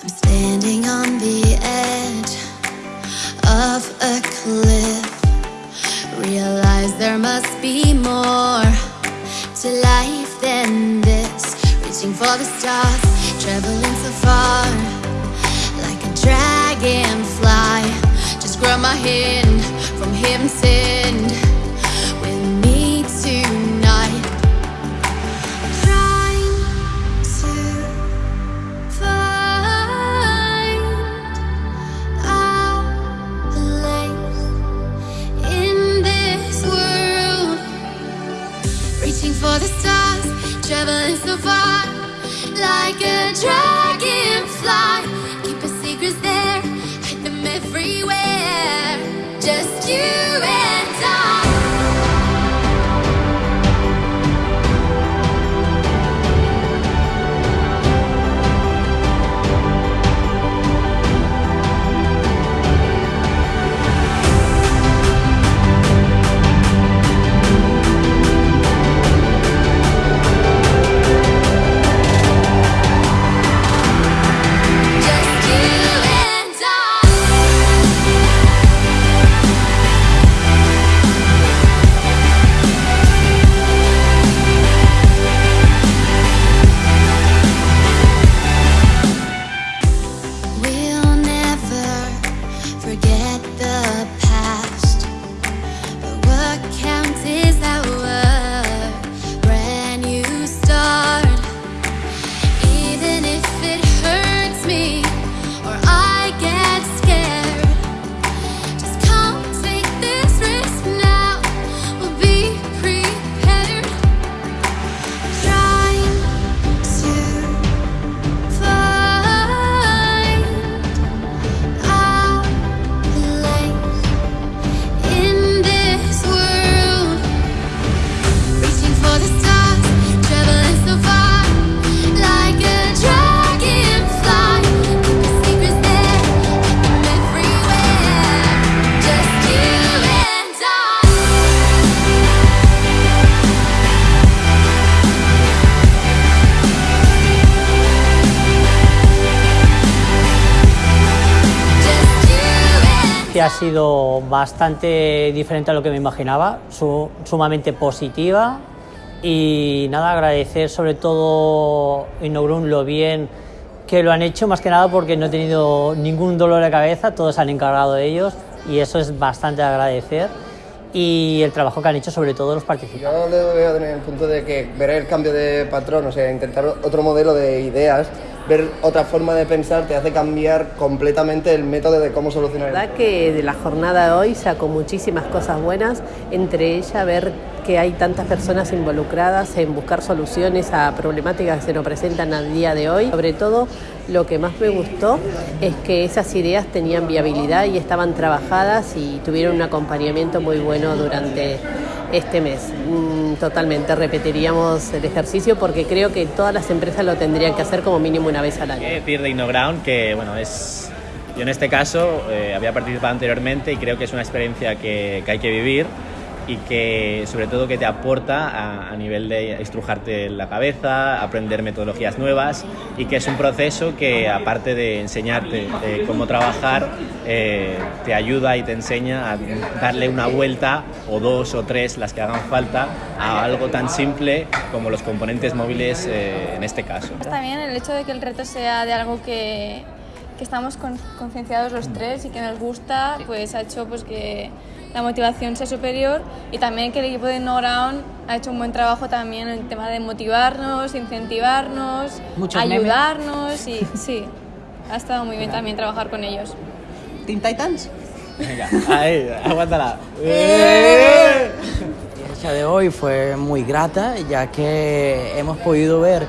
I'm standing on the edge of a cliff. Realize there must be more to life than this. Reaching for the stars, traveling so far ha sido bastante diferente a lo que me imaginaba, su- sumamente positiva y nada, agradecer sobre todo Innogrum lo bien que lo han hecho, más que nada porque no he tenido ningún dolor de cabeza, todos se han encargado de ellos y eso es bastante de agradecer y el trabajo que han hecho sobre todo los participantes. Yo lo veo en el punto de que ver el cambio de patrón, o sea, intentar otro modelo de ideas, ver otra forma de pensar, te hace cambiar completamente el método de cómo solucionar La verdad que de la jornada de hoy sacó muchísimas cosas buenas, entre ellas ver que hay tantas personas involucradas en buscar soluciones a problemáticas que se nos presentan al día de hoy. Sobre todo, lo que más me gustó es que esas ideas tenían viabilidad y estaban trabajadas y tuvieron un acompañamiento muy bueno durante este mes. Mm, Totalmente, repetiríamos el ejercicio porque creo que todas las empresas lo tendrían que hacer como mínimo una vez al año. Decir de InnoGround que bueno es yo en este caso eh, había participado anteriormente y creo que es una experiencia que, que hay que vivir y que sobre todo que te aporta a, a nivel de estrujarte la cabeza, aprender metodologías nuevas y que es un proceso que aparte de enseñarte eh, cómo trabajar, eh, te ayuda y te enseña a darle una vuelta o dos o tres, las que hagan falta, a algo tan simple como los componentes móviles eh, en este caso. También el hecho de que el reto sea de algo que, que estamos con- concienciados los tres y que nos gusta, pues ha hecho pues que la motivación sea superior y también que el equipo de No Ground ha hecho un buen trabajo también en el tema de motivarnos, incentivarnos, Muchos memes. ayudarnos y sí, ha estado muy bien también trabajar con ellos. Teen Titans. Venga, ahí, aguántala. La experiencia de hoy fue muy grata ya que hemos podido ver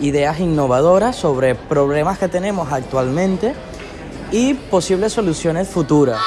ideas innovadoras sobre problemas que tenemos actualmente y posibles soluciones futuras.